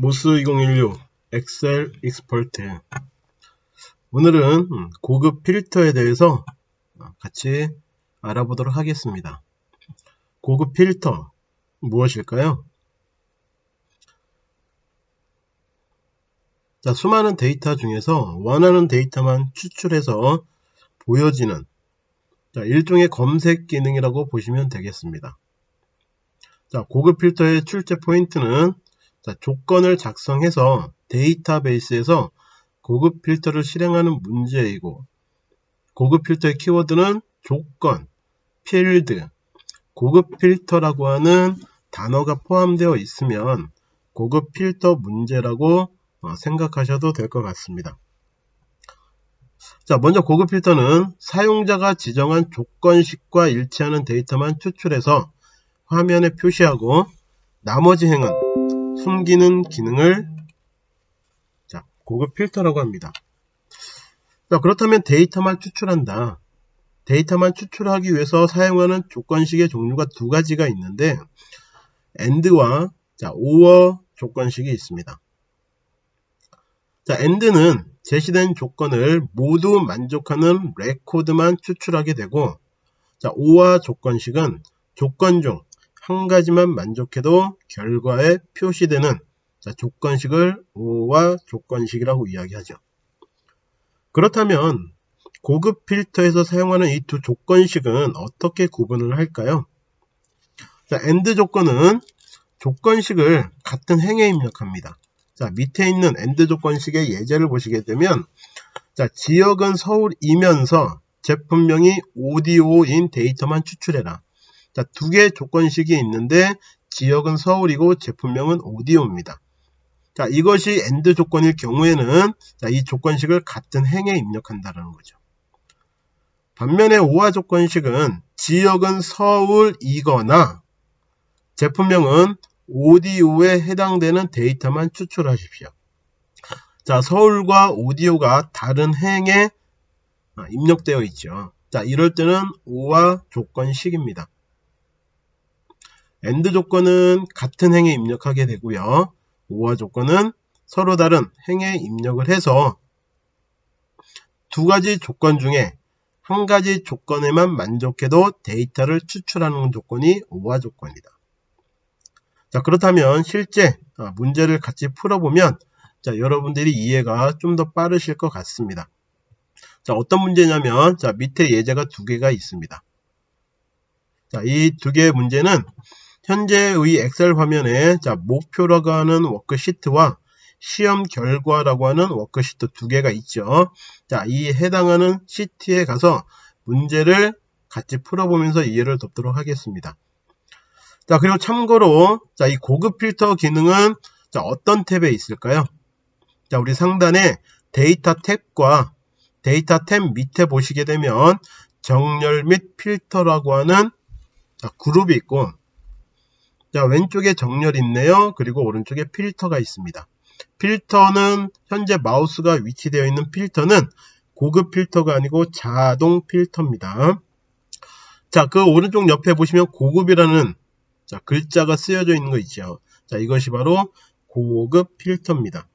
MOS 2016 Excel Expert 오늘은 고급 필터에 대해서 같이 알아보도록 하겠습니다. 고급 필터 무엇일까요? 자, 수많은 데이터 중에서 원하는 데이터만 추출해서 보여지는 자, 일종의 검색 기능이라고 보시면 되겠습니다. 자, 고급 필터의 출제 포인트는 자, 조건을 작성해서 데이터베이스에서 고급 필터를 실행하는 문제이고 고급 필터의 키워드는 조건, 필드, 고급 필터라고 하는 단어가 포함되어 있으면 고급 필터 문제라고 어, 생각하셔도 될 것 같습니다. 자, 먼저 고급 필터는 사용자가 지정한 조건식과 일치하는 데이터만 추출해서 화면에 표시하고 나머지 행은 숨기는 기능을 자, 고급 필터라고 합니다. 자, 그렇다면 데이터만 추출한다. 데이터만 추출하기 위해서 사용하는 조건식의 종류가 두 가지가 있는데 AND와 자, OR 조건식이 있습니다. 자, AND는 제시된 조건을 모두 만족하는 레코드만 추출하게 되고 자, OR 조건식은 조건 중 한 가지만 만족해도 결과에 표시되는 자, 조건식을 OR 조건식이라고 이야기하죠. 그렇다면 고급 필터에서 사용하는 이 두 조건식은 어떻게 구분을 할까요? 자, AND 조건은 조건식을 같은 행에 입력합니다. 자, 밑에 있는 AND 조건식의 예제를 보시게 되면 자, 지역은 서울이면서 제품명이 오디오인 데이터만 추출해라. 자, 두 개의 조건식이 있는데 지역은 서울이고 제품명은 오디오입니다. 자, 이것이 AND 조건일 경우에는 자, 이 조건식을 같은 행에 입력한다는 거죠. 반면에 오화 조건식은 지역은 서울이거나 제품명은 오디오에 해당되는 데이터만 추출하십시오. 자, 서울과 오디오가 다른 행에 입력되어 있죠. 자, 이럴 때는 OR 조건식입니다. AND 조건은 같은 행에 입력하게 되고요. OR 조건은 서로 다른 행에 입력을 해서 두 가지 조건 중에 한 가지 조건에만 만족해도 데이터를 추출하는 조건이 OR 조건이다. 자 그렇다면 실제 아, 문제를 같이 풀어보면 자 여러분들이 이해가 좀 더 빠르실 것 같습니다. 자 어떤 문제냐면 자 밑에 예제가 두 개가 있습니다. 자이 두 개의 문제는 현재의 엑셀 화면에 자 목표라고 하는 워크시트와 시험 결과라고 하는 워크시트 두 개가 있죠. 자, 이 해당하는 시트에 가서 문제를 같이 풀어보면서 이해를 돕도록 하겠습니다. 자 그리고 참고로 자 이 고급 필터 기능은 자 어떤 탭에 있을까요? 자 우리 상단에 데이터 탭과 데이터 탭 밑에 보시게 되면 정렬 및 필터라고 하는 자, 그룹이 있고 자 왼쪽에 정렬이 있네요. 그리고 오른쪽에 필터가 있습니다. 필터는 현재 마우스가 위치되어 있는 필터는 고급 필터가 아니고 자동 필터입니다. 자, 그 오른쪽 옆에 보시면 고급이라는 자, 글자가 쓰여져 있는 거 있죠. 자, 이것이 바로 고급 필터입니다.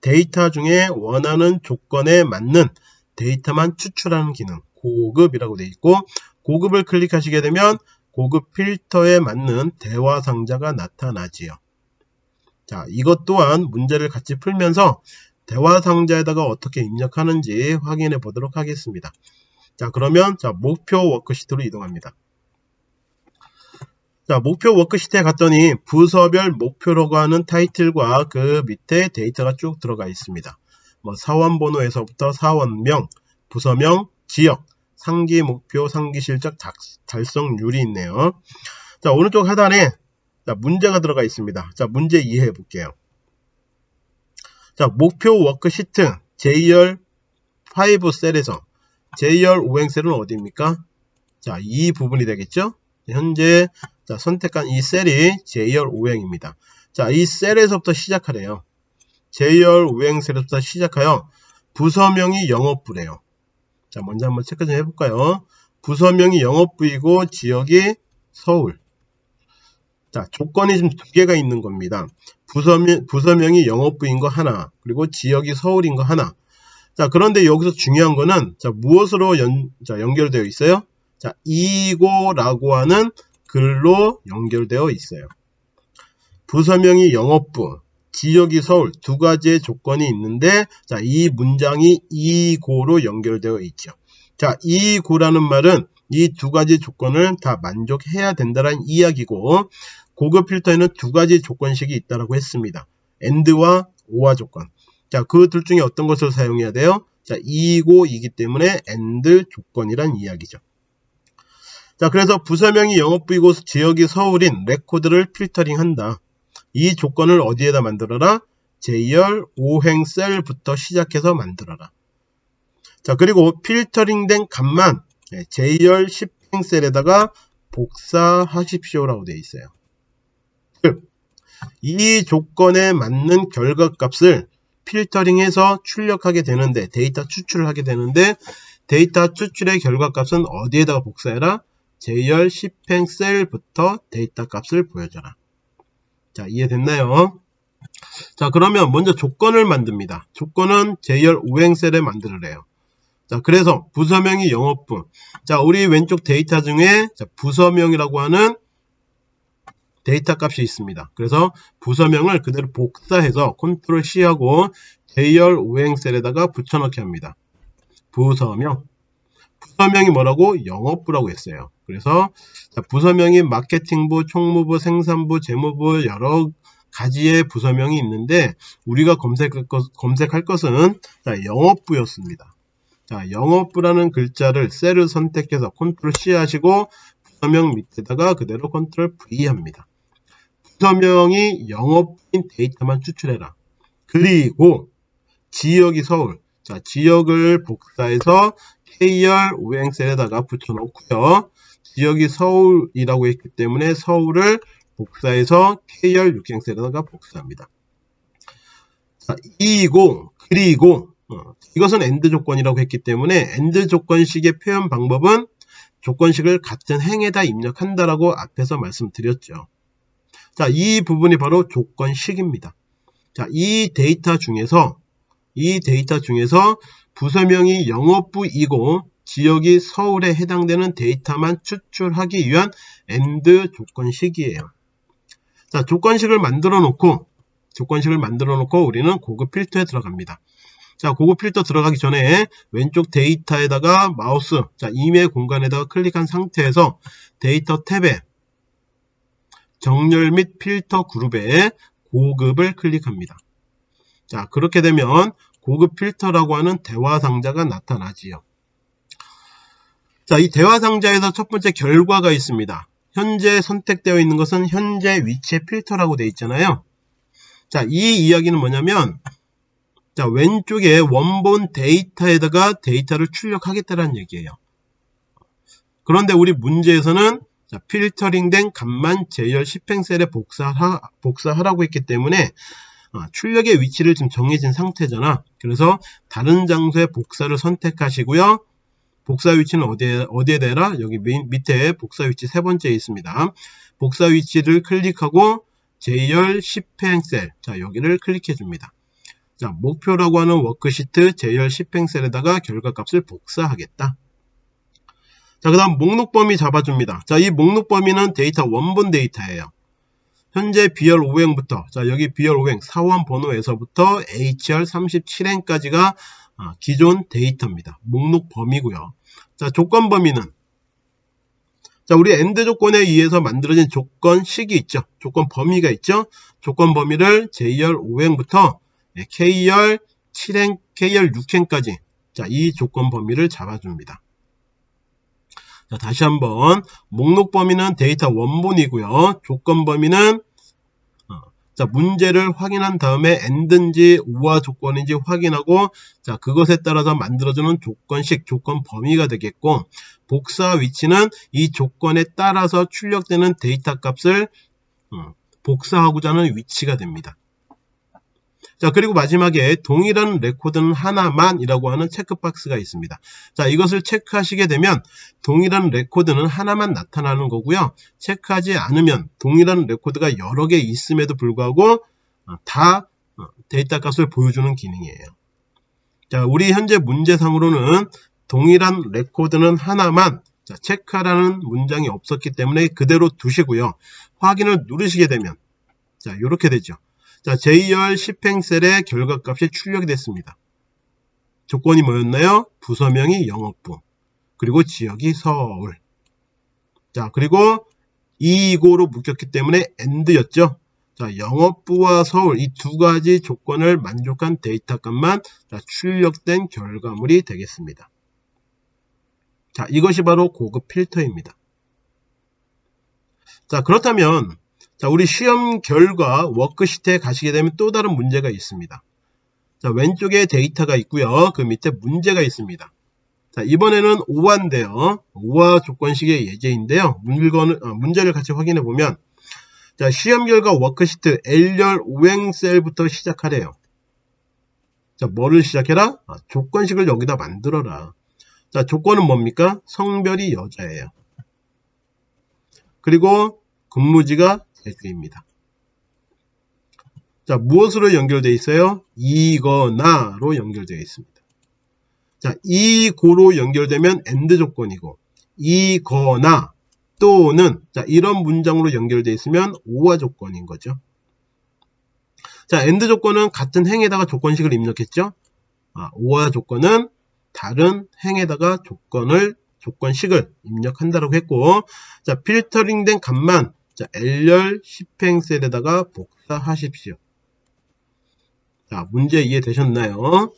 데이터 중에 원하는 조건에 맞는 데이터만 추출하는 기능, 고급이라고 되어 있고, 고급을 클릭하시게 되면 고급 필터에 맞는 대화 상자가 나타나지요. 자, 이것 또한 문제를 같이 풀면서 대화 상자에다가 어떻게 입력하는지 확인해 보도록 하겠습니다. 자, 그러면 자, 목표 워크시트로 이동합니다. 자, 목표 워크시트에 갔더니 부서별 목표라고 하는 타이틀과 그 밑에 데이터가 쭉 들어가 있습니다. 뭐 사원 번호에서부터 사원명, 부서명, 지역, 상기 목표, 상기 실적 달성률이 있네요. 자, 오른쪽 하단에 자, 문제가 들어가 있습니다. 자, 문제 이해해 볼게요. 자, 목표 워크시트 J열 5 셀에서 J열 5행셀은 어디입니까? 자, 이 부분이 되겠죠? 현재 자, 선택한 이 셀이 J열 5행입니다. 자, 이 셀에서부터 시작하래요. J열 5행 셀에서부터 시작하여 부서명이 영업부래요. 자, 먼저 한번 체크 좀 해볼까요? 부서명이 영업부이고 지역이 서울. 자, 조건이 지금 두 개가 있는 겁니다. 부서명, 부서명이 영업부인 거 하나, 그리고 지역이 서울인 거 하나. 자, 그런데 여기서 중요한 거는, 자, 무엇으로 연, 자, 연결되어 있어요? 자, 이고라고 하는 글로 연결되어 있어요. 부서명이 영업부, 지역이 서울 두 가지의 조건이 있는데, 자, 이 문장이 이고로 연결되어 있죠. 자, 이고라는 말은 이 두 가지 조건을 다 만족해야 된다는 이야기고, 고급 필터에는 두 가지 조건식이 있다고 했습니다. AND와 OR 조건. 자, 그 둘 중에 어떤 것을 사용해야 돼요? 자, 이고이기 때문에 AND 조건이란 이야기죠. 자, 그래서 부서명이 영업부이고 지역이 서울인 레코드를 필터링한다. 이 조건을 어디에다 만들어라? J열 5행 셀부터 시작해서 만들어라. 자, 그리고 필터링된 값만 J열 10행 셀에다가 복사하십시오라고 되어 있어요. 이 조건에 맞는 결과값을 필터링해서 출력하게 되는데 데이터 추출을 하게 되는데 데이터 추출의 결과값은 어디에다가 복사해라? J열 10행 셀부터 데이터 값을 보여줘라. 자 이해됐나요? 자 그러면 먼저 조건을 만듭니다. 조건은 J열 5행 셀에 만들으래요. 자 그래서 부서명이 영업부 자 우리 왼쪽 데이터 중에 부서명이라고 하는 데이터 값이 있습니다. 그래서 부서명을 그대로 복사해서 컨트롤 C하고 J열 5행셀에다가 붙여넣기 합니다. 부서명 부서명이 뭐라고? 영업부라고 했어요. 그래서 부서명이 마케팅부, 총무부, 생산부, 재무부 여러 가지의 부서명이 있는데 우리가 검색할, 것, 검색할 것은 영업부였습니다. 자, 영업부라는 글자를 셀을 선택해서 컨트롤 C 하시고 부서명 밑에다가 그대로 컨트롤 V 합니다. 부서명이 영업인 데이터만 추출해라. 그리고 지역이 서울. 자, 지역을 복사해서 K열 오행셀에다가 붙여놓고요. 지역이 서울이라고 했기 때문에 서울을 복사해서 K열 6행셀에다가 복사합니다. 자, 이고 그리고 어, 이것은 AND 조건이라고 했기 때문에 AND 조건식의 표현 방법은 조건식을 같은 행에다 입력한다라고 앞에서 말씀드렸죠. 자, 이 부분이 바로 조건식입니다. 자, 이 데이터 중에서 이 데이터 중에서 부서명이 영업부이고 지역이 서울에 해당되는 데이터만 추출하기 위한 AND 조건식이에요. 자, 조건식을 만들어 놓고 조건식을 만들어 놓고 우리는 고급 필터에 들어갑니다. 자, 고급 필터 들어가기 전에 왼쪽 데이터에다가 마우스, 자, 임의의 공간에다가 클릭한 상태에서 데이터 탭에 정렬 및 필터 그룹에 고급을 클릭합니다. 자 그렇게 되면 고급 필터라고 하는 대화 상자가 나타나지요. 자, 이 대화 상자에서 첫 번째 결과가 있습니다. 현재 선택되어 있는 것은 현재 위치의 필터라고 되어 있잖아요. 자, 이 이야기는 뭐냐면 자, 왼쪽에 원본 데이터에다가 데이터를 출력하겠다는 얘기예요. 그런데 우리 문제에서는 자, 필터링된 값만 제열 10행셀에 복사하, 복사하라고 했기 때문에 어, 출력의 위치를 지금 정해진 상태잖아. 그래서 다른 장소에 복사를 선택하시고요. 복사 위치는 어디에, 어디에 대라? 여기 밑에 복사 위치 세 번째에 있습니다. 복사 위치를 클릭하고 J열 10행 셀. 자, 여기를 클릭해 줍니다. 자, 목표라고 하는 워크시트 J열 10행 셀에다가 결과값을 복사하겠다. 자, 그 다음 목록 범위 잡아줍니다. 자, 이 목록 범위는 데이터 원본 데이터예요. 현재 B열 5행부터, 자, 여기 B열 5행 사원 번호에서부터 H열 37행까지가 아, 기존 데이터입니다. 목록 범위고요. 자, 조건 범위는 자, 우리 AND 조건에 의해서 만들어진 조건 식이 있죠. 조건 범위가 있죠. 조건 범위를 J열 5행부터 K열 7행, K열 6행까지 자, 이 조건 범위를 잡아줍니다. 자, 다시 한번 목록 범위는 데이터 원본이고요. 조건 범위는 어, 자, 문제를 확인한 다음에 AND인지 OR 조건인지 확인하고 자, 그것에 따라서 만들어주는 조건식, 조건 범위가 되겠고 복사 위치는 이 조건에 따라서 출력되는 데이터 값을 어, 복사하고자 하는 위치가 됩니다. 자, 그리고 마지막에 동일한 레코드는 하나만이라고 하는 체크박스가 있습니다. 자, 이것을 체크하시게 되면 동일한 레코드는 하나만 나타나는 거고요. 체크하지 않으면 동일한 레코드가 여러 개 있음에도 불구하고 어, 다 어, 데이터 값을 보여주는 기능이에요. 자, 우리 현재 문제상으로는 동일한 레코드는 하나만 자, 체크하라는 문장이 없었기 때문에 그대로 두시고요. 확인을 누르시게 되면 자, 이렇게 되죠. 자, J열 10행셀의 결과값이 출력이 됐습니다. 조건이 뭐였나요? 부서명이 영업부, 그리고 지역이 서울. 자, 그리고 이고로 묶였기 때문에 AND였죠. 자, 영업부와 서울 이 두 가지 조건을 만족한 데이터 값만 자, 출력된 결과물이 되겠습니다. 자, 이것이 바로 고급 필터입니다. 자, 그렇다면 자, 우리 시험 결과 워크시트에 가시게 되면 또 다른 문제가 있습니다. 자, 왼쪽에 데이터가 있고요. 그 밑에 문제가 있습니다. 자, 이번에는 OR인데요. OR 조건식의 예제인데요. 물건, 어, 문제를 같이 확인해 보면 자, 시험 결과 워크시트 L열 오행셀부터 시작하래요. 자, 뭐를 시작해라? 아, 조건식을 여기다 만들어라. 자, 조건은 뭡니까? 성별이 여자예요. 그리고 근무지가 제주입니다. 자, 무엇으로 연결되어 있어요? 이거나로 연결되어 있습니다. 자, 이고로 연결되면 AND 조건이고 이거나 또는 자, 이런 문장으로 연결되어 있으면 오화 조건인 거죠. 자, AND 조건은 같은 행에다가 조건식을 입력했죠. 아, 오화 조건은 다른 행에다가 조건을 조건식을 입력한다고 했고 자 필터링된 값만 자, L열 10행셀에다가 복사하십시오. 자, 문제 이해되셨나요?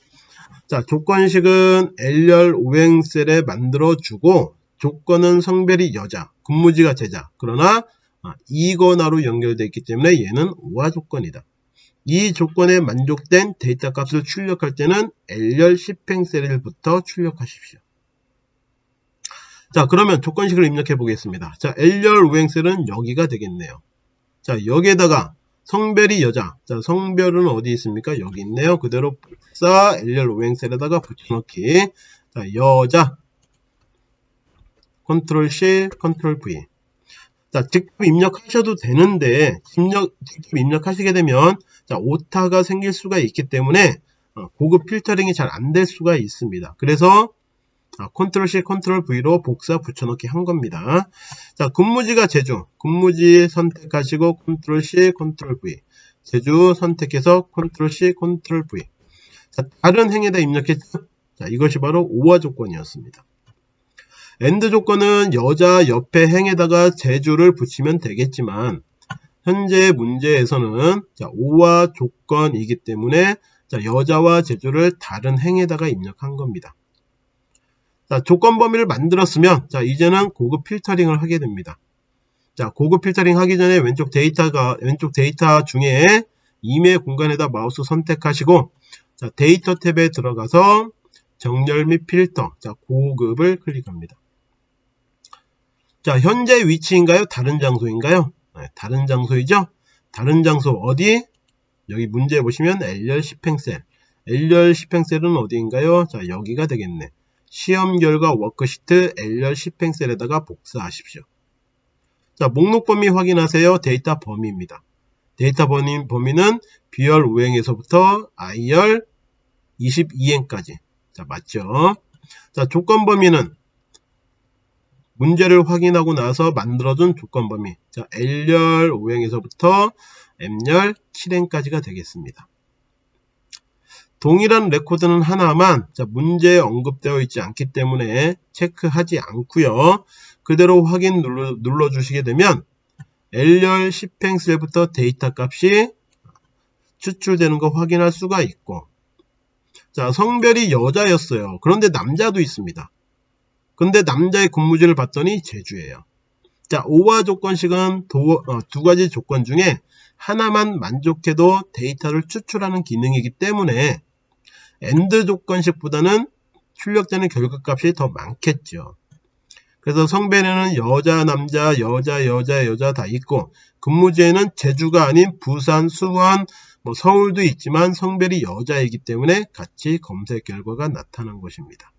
자, 조건식은 L열 5행셀에 만들어주고 조건은 성별이 여자, 근무지가 제자. 그러나 아, 이거나로 연결되어 있기 때문에 얘는 우화 조건이다. 이 조건에 만족된 데이터 값을 출력할 때는 L열 10행셀부터 출력하십시오. 자 그러면 조건식을 입력해 보겠습니다. 자 L열 오행셀은 여기가 되겠네요. 자 여기에다가 성별이 여자. 자 성별은 어디 있습니까? 여기 있네요. 그대로 복사 L열 오행셀에다가 붙여넣기. 자 여자 컨트롤 C 컨트롤 V 자 직접 입력하셔도 되는데 입력, 직접 입력하시게 되면 자 오타가 생길 수가 있기 때문에 어, 고급 필터링이 잘 안 될 수가 있습니다. 그래서 아, 컨트롤 C, 컨트롤 V로 복사 붙여넣기 한 겁니다. 자, 근무지가 제주. 근무지 선택하시고 컨트롤 C, 컨트롤 V. 제주 선택해서 컨트롤 C, 컨트롤 V. 자, 다른 행에다 입력했죠. 자, 이것이 바로 OR 조건이었습니다. AND 조건은 여자 옆에 행에다가 제주를 붙이면 되겠지만 현재 문제에서는 자, OR 조건이기 때문에 자, 여자와 제주를 다른 행에다가 입력한 겁니다. 자, 조건 범위를 만들었으면 자, 이제는 고급 필터링을 하게 됩니다. 자, 고급 필터링 하기 전에 왼쪽 데이터가 왼쪽 데이터 중에 임의 공간에다 마우스 선택하시고 자, 데이터 탭에 들어가서 정렬 및 필터 자, 고급을 클릭합니다. 자, 현재 위치인가요? 다른 장소인가요? 네, 다른 장소이죠? 다른 장소 어디? 여기 문제 보시면 L열 10행셀. L열 10행셀은 어디인가요? 자, 여기가 되겠네. 시험 결과 워크시트 L열 10행셀에다가 복사하십시오. 자, 목록 범위 확인하세요. 데이터 범위입니다. 데이터 범위, 범위는 B열 5행에서부터 I열 22행까지. 자, 맞죠? 자, 조건 범위는 문제를 확인하고 나서 만들어둔 조건 범위. 자, L열 5행에서부터 M열 7행까지가 되겠습니다. 동일한 레코드는 하나만 문제에 언급되어 있지 않기 때문에 체크하지 않고요. 그대로 확인 눌러, 눌러 주시게 되면 L열 10행셀부터 데이터 값이 추출되는 거 확인할 수가 있고 자 성별이 여자였어요. 그런데 남자도 있습니다. 근데 남자의 근무지를 봤더니 제주예요. 자, OR 조건식은 도, 어, 두 가지 조건 중에 하나만 만족해도 데이터를 추출하는 기능이기 때문에 AND 조건식보다는 출력되는 결과값이 더 많겠죠. 그래서 성별에는 여자, 남자, 여자, 여자, 여자 다 있고 근무지에는 제주가 아닌 부산, 수원, 뭐 서울도 있지만 성별이 여자이기 때문에 같이 검색 결과가 나타난 것입니다.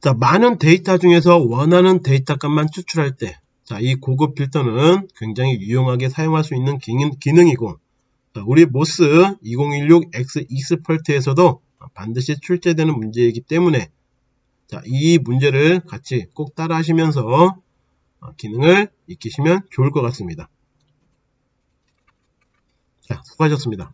자, 많은 데이터 중에서 원하는 데이터 값만 추출할 때, 자, 이 고급 필터는 굉장히 유용하게 사용할 수 있는 기능, 이고 자, 우리 모스 2016X 익스펄트에서도 반드시 출제되는 문제이기 때문에 자, 이 문제를 같이 꼭 따라 하시면서 어, 기능을 익히시면 좋을 것 같습니다. 자, 수고하셨습니다.